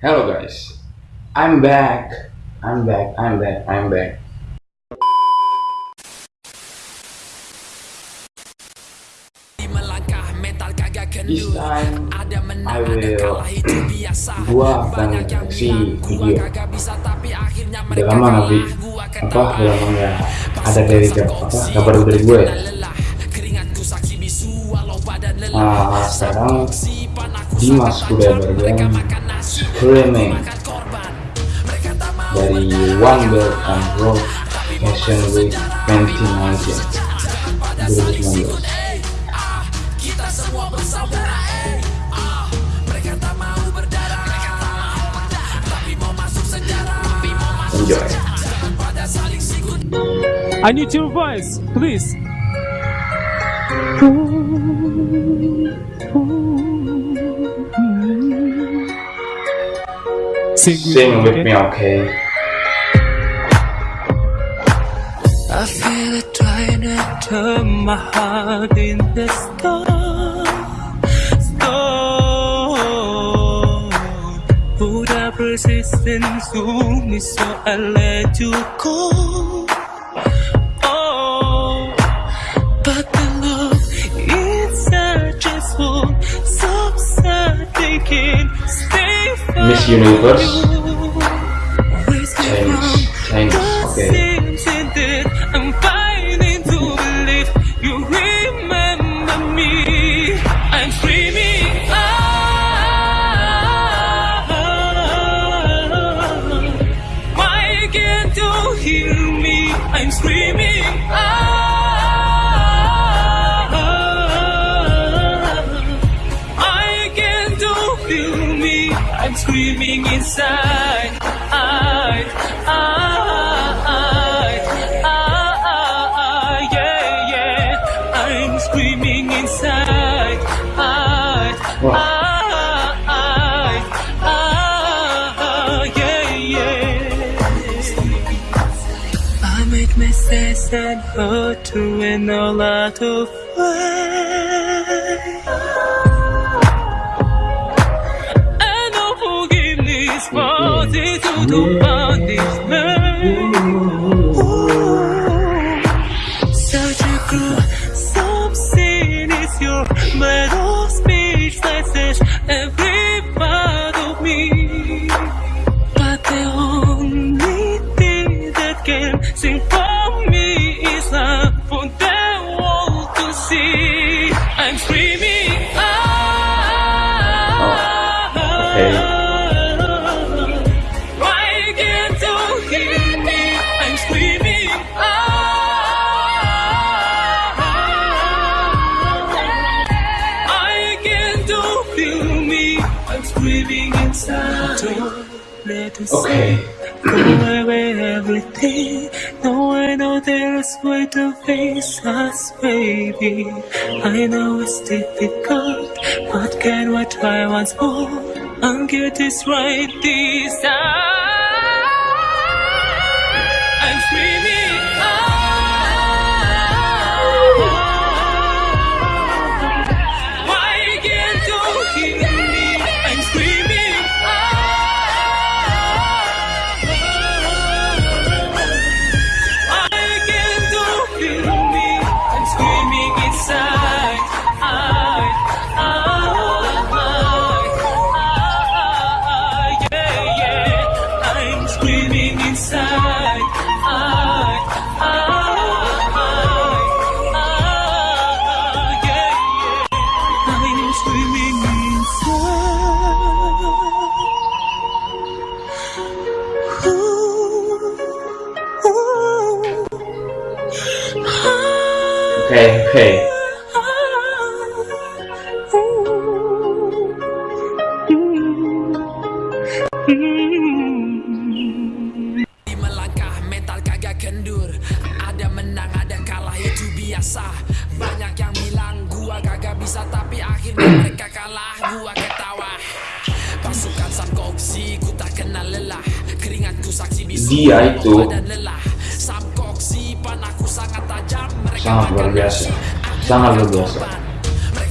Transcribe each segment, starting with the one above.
Hello guys, I'm back, I'm back, I'm back, I'm back. This time I will gua akan kasih video. Udah lama nggak apa? Udah lama ada dari apa? Kabar dari gue nah sekarang Dimas udah berjalan streaming dari One Belt and Road Fashion Week 2019 2019 Enjoy. I need your voice, please. Sing with, Sing with okay? me, okay? I feel it trying to turn my heart in the storm. Storm. Put up resistance to me, so I let you go. Miss Universe? me says that to win a lot of I know forgiveness falls into the boundaries. Okay. Go away everything. No, I know there's way to face us, baby. I know it's difficult, but can we try once more and get this right this time? Okay. melangkah mental kagak kendur. Ada menang ada kalah itu biasa. Banyak yang bilang gua kagak bisa Tapi akhirnya mereka kalah. Gua ketawa. Pasukan Samkoksi ku tak kenal lelah. Keringatku saksi bisu Dia itu lelah sangat luar biasa. Sangat luar biasa.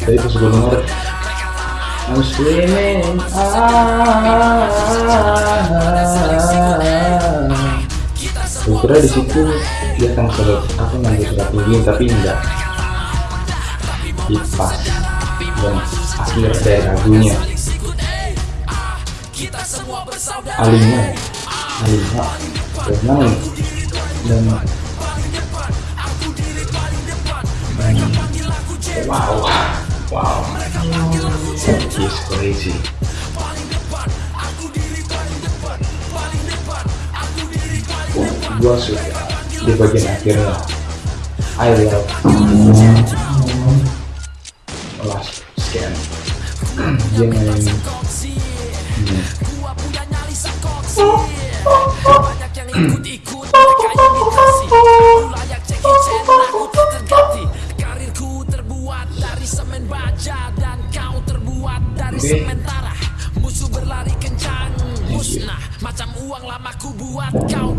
Jadi pas gue denger I'm screaming gue kira di situ dia akan sedot apa nanti sudah tinggi tapi enggak. Kipas dan akhir dari lagunya Alina Alina dan dan wow wow. He's crazy. Gua suka. Di bagian akhirnya. I love. Last scan. Dia main. Hmm. Sementara Musuh berlari kencang musnah. Macam uang lama ku buat kau